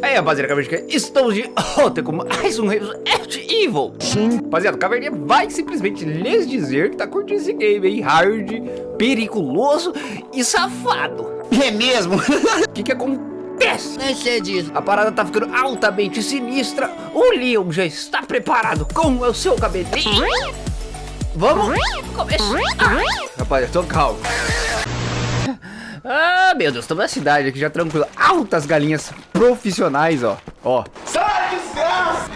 Aí, rapaziada, Caverninha, estamos de volta com mais um Resident Evil. Sim. Rapaziada, o Caverninha vai simplesmente lhes dizer que tá curtindo esse game aí, hard, periculoso e safado. É mesmo? O que que acontece? Nem sei disso. A parada tá ficando altamente sinistra. O Leon já está preparado com o seu cabelinho. Vamos começar. Rapaziada, tô calmo. Ah, meu Deus, estamos na cidade aqui já tranquilo. Altas galinhas profissionais, ó. Ó. Sai, desgraça!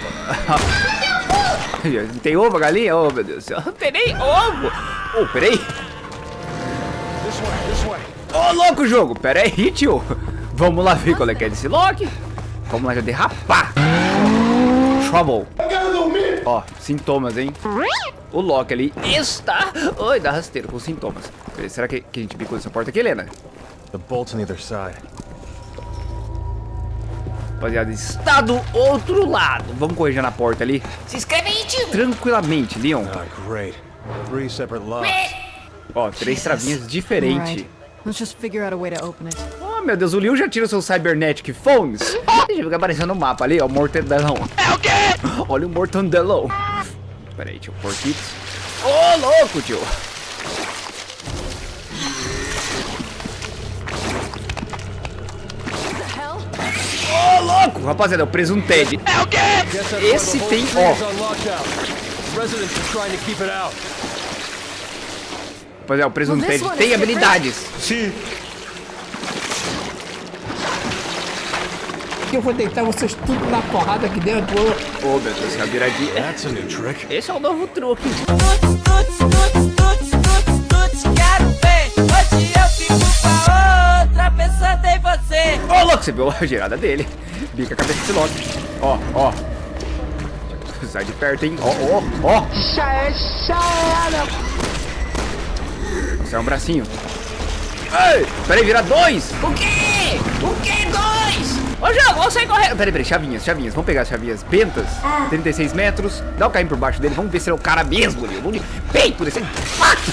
tem ovo galinha? Oh, meu Deus. Não tem nem ovo. Oh, peraí. Ô, oh, louco jogo. Peraí, tio. Vamos lá ver qual é que é desse Loki. Vamos lá já derrapar. Trouble. Ó, sintomas, hein? O Loki ali está... Oi, dá rasteiro com sintomas. Será que, que a gente bicou essa porta aqui, Helena? The bolt's on either side. Rapaziada, está do outro lado. Vamos corrigir na porta ali. Se inscreve aí, tio. Tranquilamente, Leon. Ah, great. Three separate locks. Ó, três travinhas diferentes. Right. Let's just figure out a way to open it. Oh, meu Deus, o Leon já tira seus Cybernetic Phones. Deixa eu ver aparecendo no mapa ali, ó, o mortadão. É o quê? Olha o mortadão. Pera aí, tio, porquitos. Ô, oh, louco, tio. Ô, louco! Rapaziada, é o presunto Ted. É o quê? Esse tem, ó. Rapaziada, o presunto Ted tem habilidades. Sim. Eu vou deitar vocês tudo na porrada aqui dentro. Ô, oh, meu Deus, viradinha. A trick. Esse é o novo truque. Ô, oh, louco, você viu a girada dele. Bica a cabeça desse Loki. Ó, ó. Sai de perto, hein. Ó, ó, ó. Já é, já era. Isso é um bracinho. Ei, peraí, vira dois. O quê? O quê, dois? Ô, jogo, vamos sair correndo. Peraí, peraí, chavinhas, chavinhas. Vamos pegar as chavinhas bentas. 36 metros. Dá o carrinho por baixo dele. Vamos ver se ele é o cara mesmo, Leon. Vamos peito desse.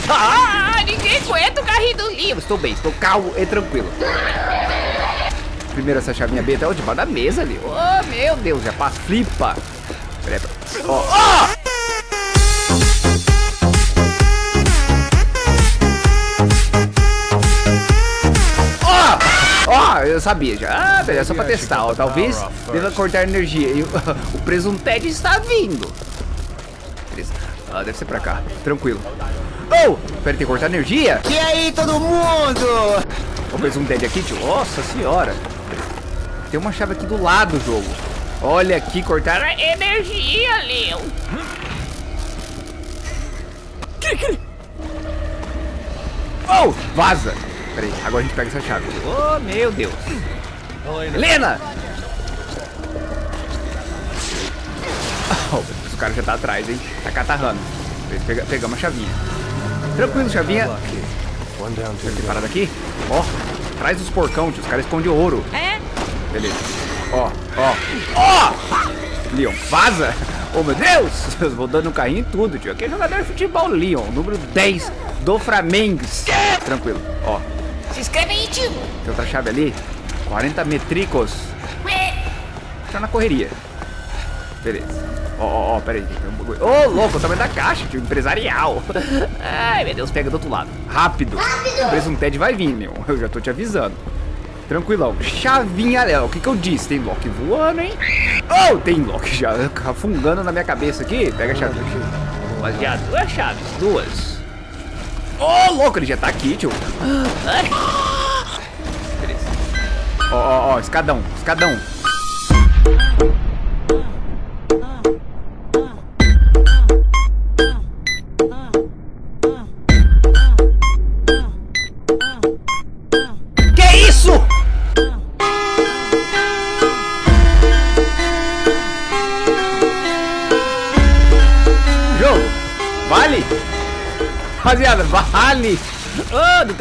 Ah, ninguém aguenta o carrinho do livro. Estou bem, estou calmo e tranquilo. Primeiro essa chavinha benta. Ó, debaixo da mesa ali. Oh, meu Deus, já passa. Flipa. Peraí, peraí. Ó, ó. Ó, eu sabia já. Ah, beleza, só pra testar, ó. Talvez deva cortar energia. E o, o presunted está vindo. Beleza. Ah, deve ser pra cá. Tranquilo. Oh! Pera, tem que cortar energia? E aí, todo mundo? O presunted aqui, tio. Nossa senhora. Tem uma chave aqui do lado do jogo. Olha aqui, cortar a energia, Leon. Oh, vaza. Peraí, agora a gente pega essa chave. Oh, meu Deus. Helena! Oh, o cara já tá atrás, hein? Tá catarrando. Pega, pegamos a chavinha. Tranquilo, chavinha. Tem parada aqui? Ó, oh, traz os porcão. Os caras escondem ouro. É? Beleza. Ó, ó. Ó! Leon, vaza! Oh, meu Deus! Eu vou dando carrinho em tudo, tio. Aqui é jogador de futebol, Leon. Número 10 do Flamengo. Tranquilo. Ó, se inscreve aí, tio. Tem outra chave ali. 40 metricos. Tá na correria. Beleza. Ó, ó, ó, pera aí. Ô, oh, louco, o tamanho da caixa, tio. Empresarial. Ai, meu Deus, pega do outro lado. Rápido. Rápido. O presunted vai vir, meu. Eu já tô te avisando. Tranquilão. Chavinha, Léo. O que que eu disse? Tem Loki voando, hein? Oh, tem Loki já afungando na minha cabeça aqui. Pega a chave. Rapaziada, duas chaves. Duas. Oh, louco, ele já tá aqui, tio. Beleza. Ó, ó, ó, escadão, escadão.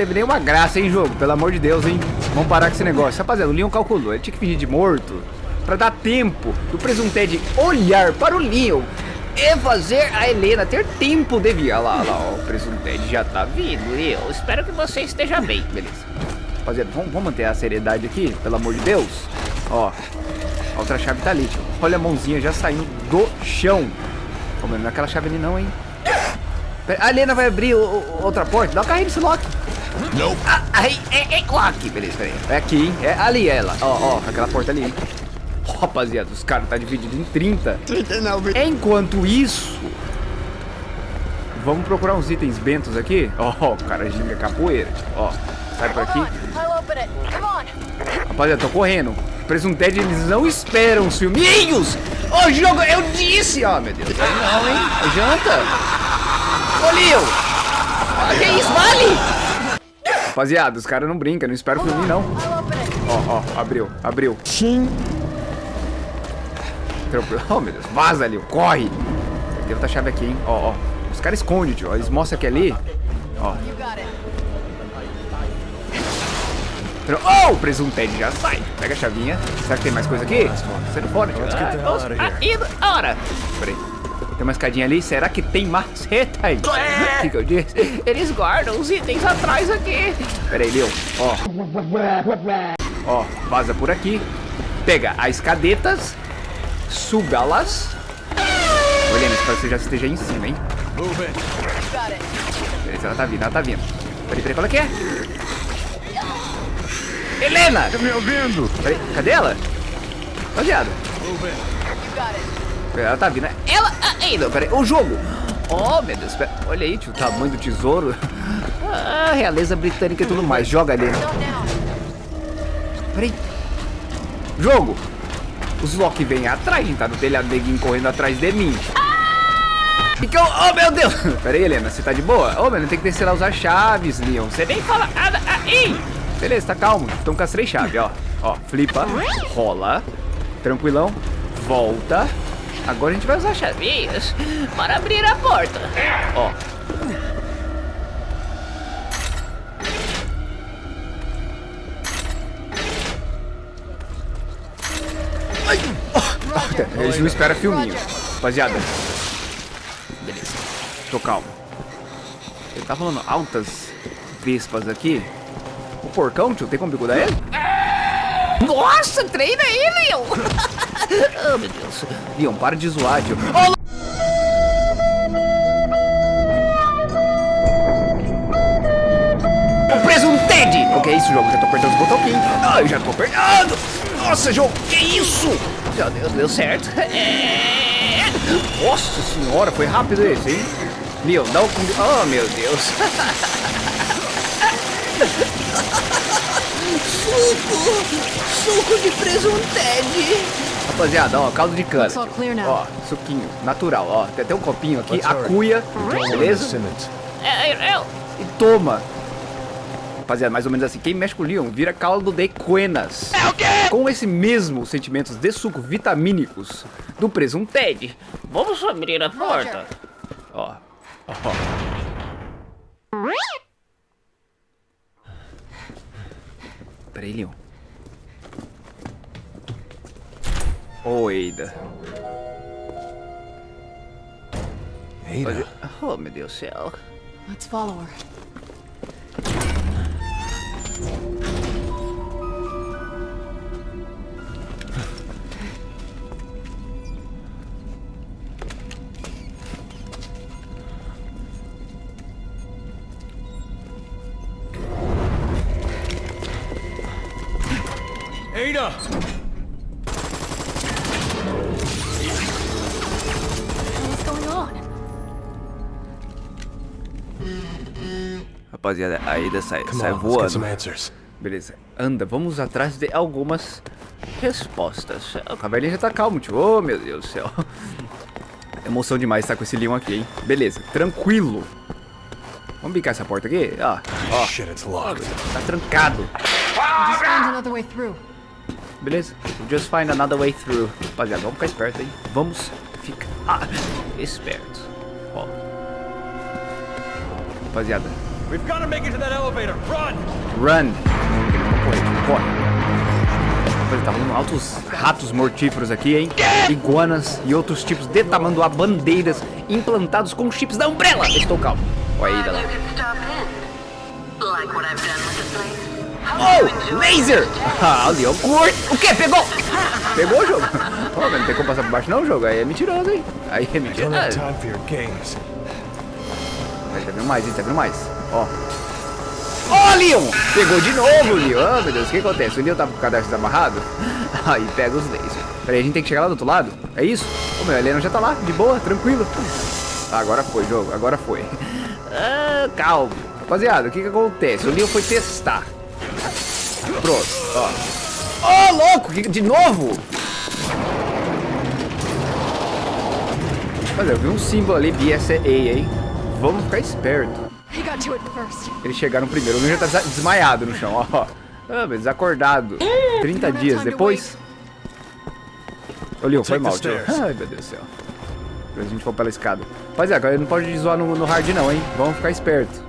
Teve nenhuma graça, hein, jogo? Pelo amor de Deus, hein? Vamos parar com esse negócio. Rapaziada, o Leon calculou. Ele tinha que fingir de morto pra dar tempo do presunted olhar para o Leon e fazer a Helena ter tempo de vir. Olha lá, olha lá, o presunted já tá vindo, Leon. Espero que você esteja bem. Beleza. Rapaziada, vamos, vamos manter a seriedade aqui, pelo amor de Deus. Ó, A outra chave tá ali, tio. Olha a mãozinha já saindo do chão. Ô, mano, não é aquela chave ali não, hein? A Helena vai abrir o- o- outra porta. Dá o carrinho nesse lock. Não. Ah, aí, é, é lock. Beleza, peraí. É aqui, hein? É ali ela. Ó, ó, aquela porta ali, Rapaziada, os caras tá dividido em 30. Enquanto isso... Vamos procurar uns itens bentos aqui. Ó, o cara ginga capoeira. Ó, sai por aqui. Rapaziada, tô correndo. Presunted, eles não esperam os filminhos. Ô, jogo, eu disse. Ó, meu Deus. Não, hein? Janta. Ô, Leo. Ah, que isso, vale? Rapaziada, os caras não brincam, não esperam o filminho, não. Ó, ó, abriu, abriu. Sim. Tranquilo. Oh, meu Deus. Vaza, Leo. Corre. Tem outra chave aqui, hein? Ó, ó. Os caras escondem, tio. Eles mostram que é ali. Ó. Oh, o presunted já sai. Pega a chavinha. Será que tem mais coisa aqui? Tio. The hell out of Ah, indo, ora. Peraí. Tem uma escadinha ali? Será que tem maceta aí? O que, que eu disse? Eles guardam os itens atrás aqui. Peraí, Leo. Ó. Ó, vaza por aqui. Pega as cadetas. Suga-las. Olha, espero que você já esteja em cima, hein? Beleza, ela tá vindo, ela tá vindo. Peraí, peraí, qual é que é? Helena! Tá me ouvindo? Peraí, cadê ela? Got it. Ela tá vindo. Ela Peraí, o jogo. Oh, meu Deus. Pera. Olha aí, tio, o tamanho do tesouro. Ah, realeza britânica e tudo mais. Joga ali. Peraí. Jogo. Os Loki vêm atrás, tá no telhado, neguinho correndo atrás de mim. Então, oh meu Deus! Pera aí, Helena, você tá de boa? Ô, oh, mano, tem que descer lá usar chaves, Leon. Você nem fala nada aí! Beleza, tá calmo. Então com as três chaves, ó. Ó, flipa, rola, tranquilão, volta. Agora a gente vai usar. Chavinhas para abrir a porta. Ó. Ai! Oh, Eles não esperam filminho. Rapaziada. Beleza. Tô calmo. Ele tá falando altas vespas aqui. O porcão, tio, tem como bigudar ele? Nossa, treina aí, Leon. oh, meu Deus. Leon, para de zoar, tio. Ô, O preso um Ted! O que é isso, jogo? Já tô apertando os botões. Ah, eu já tô apertando! Nossa, jogo, que isso? Meu Deus, deu certo. É... Nossa senhora, foi rápido esse, hein? Leon, dá o... Oh, meu Deus. Suco de presunted. Rapaziada, ó, caldo de cana. Ó, suquinho, natural, ó. Tem até um copinho aqui, a cuia, Beleza? E toma. Rapaziada, mais ou menos assim, quem mexe com o Leon vira caldo de cuenas. É o quê? Com esse mesmo sentimentos de suco vitamínicos do presunted. Vamos abrir a porta. Ó, ó. Peraí, Leon. Oi, Ada. Ada. Oh, meu Deus do céu. Let's follow her. Rapaziada, a Ada sai, sai voando. answers. Beleza, anda, vamos atrás de algumas respostas. O caverninha já tá calmo, tio. Oh, meu Deus do céu. Emoção demais estar com esse Leon aqui, hein? Beleza, tranquilo. Vamos bicar essa porta aqui? Ó, ó, Shit, it's locked. tá trancado. Just find another way through. Beleza, we'll just find another way through. Rapaziada, vamos ficar esperto, hein? Vamos ficar espertos. Ó. Rapaziada, We've got to make it to that elevator. Run! Run! Corre, corre. Rapaziada, tá rolando altos ratos mortíferos aqui, hein? Iguanas e outros tipos de tamanduá bandeiras implantados com chips da Umbrella. Estou calmo. Olha aí, lá. Oh, laser! Ah, o Leon curte. O quê? Pegou? Pegou o jogo? Oh, mas não tem como passar por baixo não, jogo. Aí é mentiroso, hein? Aí é mentiroso. Aí tá vendo mais, hein? Tá vendo mais? Ó. Ó, Leon! Pegou de novo, Leon. Ah, meu Deus, o que acontece? O Leon tá com o cadastro desamarrado? Aí pega os lasers. Peraí, a gente tem que chegar lá do outro lado? É isso? Ô, meu, Helena já tá lá, de boa, tranquilo. Ah, agora foi, jogo. Agora foi. Ah, calma. Rapaziada, o que que acontece? O Leon foi testar. Pronto, ó. Ô, louco! que- De novo? Rapaziada, eu vi um símbolo ali, BSA, hein? Vamos ficar esperto. He got to it first. Eles chegaram primeiro. O já tá desmaiado no chão, ó. Ah, mas desacordado. 30 dias depois. Ô, Leon, foi mal, tio. Ai, meu Deus do céu. A gente for pela escada. Rapaziada, agora não pode zoar no, no hard não, hein? Vamos ficar esperto.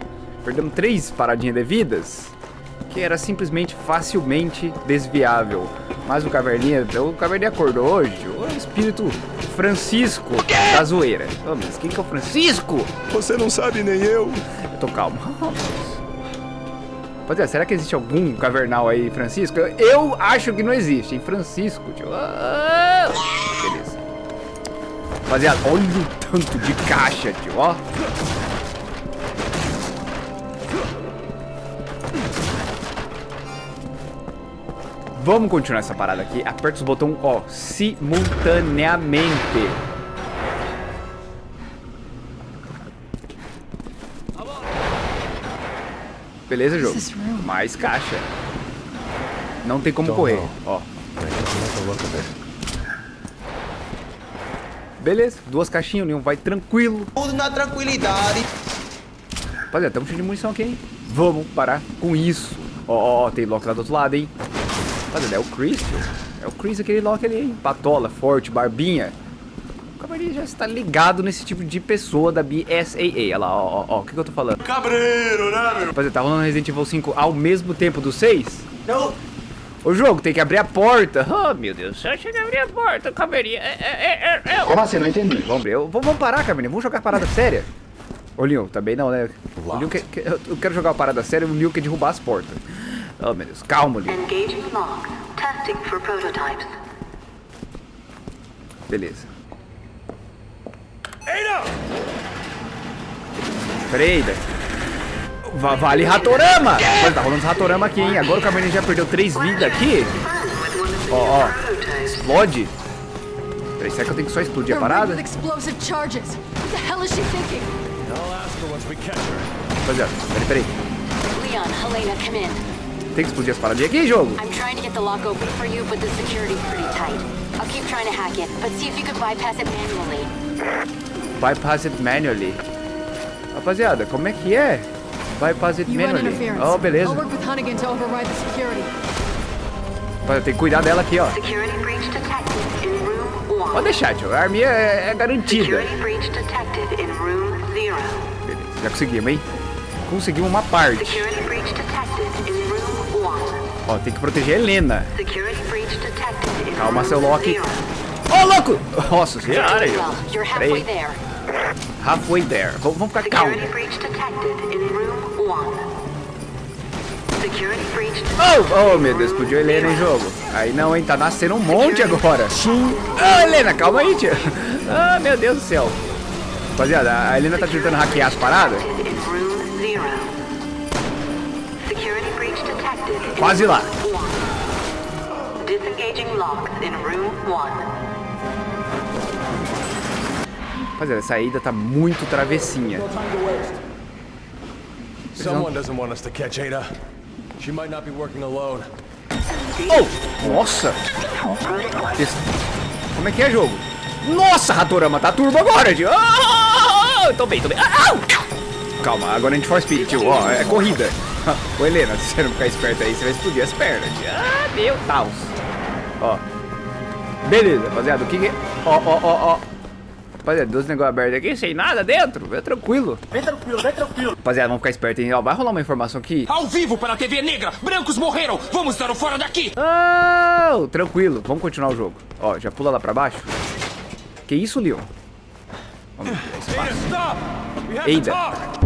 Perdemos três paradinhas devidas. Que era simplesmente facilmente desviável. Mas o Caverninha, o Caverninha acordou hoje. O espírito Francisco da zoeira. Ô, mas quem que é o Francisco? Você não sabe nem eu. Eu tô calmo. Rapaziada, será que existe algum cavernal aí, Francisco? Eu, eu acho que não existe, hein? Francisco, tio. Ah, beleza. Rapaziada, olha o tanto de caixa, tio, ó. Vamos continuar essa parada aqui. Aperta os botões, ó, simultaneamente. Beleza, jogo? Mais caixa. Não tem como Don't correr, ó. Beleza, duas caixinhas, o Leon vai tranquilo. Tudo na tranquilidade. Rapaziada, estamos cheio de munição aqui, hein? Vamos parar com isso. Ó, ó, ó, tem Loki lá do outro lado, hein? Rapaziada, é o Chris, tio. É o Chris, aquele Loki ali, hein? Patola, forte, barbinha. O cavaleiro já está ligado nesse tipo de pessoa da BSAA. Olha lá, ó, ó, ó, o que, que eu tô falando? Cabreiro, né, meu? Rapaziada, tá rolando Resident Evil 5 ao mesmo tempo do 6? Não. O jogo tem que abrir a porta. Oh, meu Deus. Só chega a abrir a porta, caveirinha. É, é, é, é. Como assim? Não entendi. Vamos abrir. Vamos parar, Caminha. Vamos jogar parada séria. Ô, Leon, também não, né? O Leon quer, quer- eu quero jogar uma parada séria e o Leon quer derrubar as portas. Oh, meu Deus. Calma, Leon. Engaging lock. Testing for prototypes. Beleza. Ada! Pera aí, Ida. Va- Vale Ratorama! Olha, tá rolando Ratorama aqui, hein? Agora o Caminha já perdeu três vidas aqui. Ó, ó. Explode. Peraí, será que eu tenho que só explodir a parada? with explosive charges. What the hell is she thinking? I'll ask her once we catch her. Rapaziada, peraí, peraí. Leon, Helena, come in. Tem que explodir as paradinhas aqui, jogo? I'm trying to get the lock open for you, but the security's pretty tight. I'll keep trying to hack it, but see if you could bypass it manually. Bypass it manually. Rapaziada, como é que é? Bypass it manually. Oh, beleza. I'll work with Hunnigan to override the security. Que cuidar dela aqui, ó. Security breach detected in room one. Pode deixar, tio. A arminha é, é garantida. Security breach detected in room zero. Beleza, já conseguimos, hein? Conseguimos uma parte. Security breach detected in room. Ó, tem que proteger a Helena. Calma, seu Loki. Ô, louco! Nossa senhora, Peraí. halfway there. Vamos, vamos ficar calmo. Oh, oh, meu Deus, explodiu a Helena em jogo. Aí não, hein? Tá nascendo um monte agora. Ah, Helena, calma aí, tia. Ah, meu Deus do céu. Rapaziada, a Helena tá tentando hackear as paradas. Quase lá. Rapaziada, essa ida tá muito travessinha. Someone doesn't want us to catch Ada. She might not be working alone. Oh! Nossa! Como é que é jogo? Nossa, Ratorama, tá turbo agora, tio! Ah, tô bem, tô bem. Ah, au! Calma, agora a gente for speed, tio. Ó, é corrida. Ô, Helena, se você não ficar esperto aí, você vai explodir as pernas. Ah, meu Deus. Ó. Beleza, rapaziada, o que que... Ó, ó, ó, ó. Rapaziada, dois negócios abertos aqui, sem nada dentro. É tranquilo. Vem tranquilo, vem tranquilo. Rapaziada, vamos ficar esperto, hein? Ó, vai rolar uma informação aqui. Ao vivo pela TV Negra, brancos morreram! Vamos dar o fora daqui! Oh, tranquilo, vamos continuar o jogo. Ó, já pula lá pra baixo. Que isso, Leon? Vamos ver, espaço.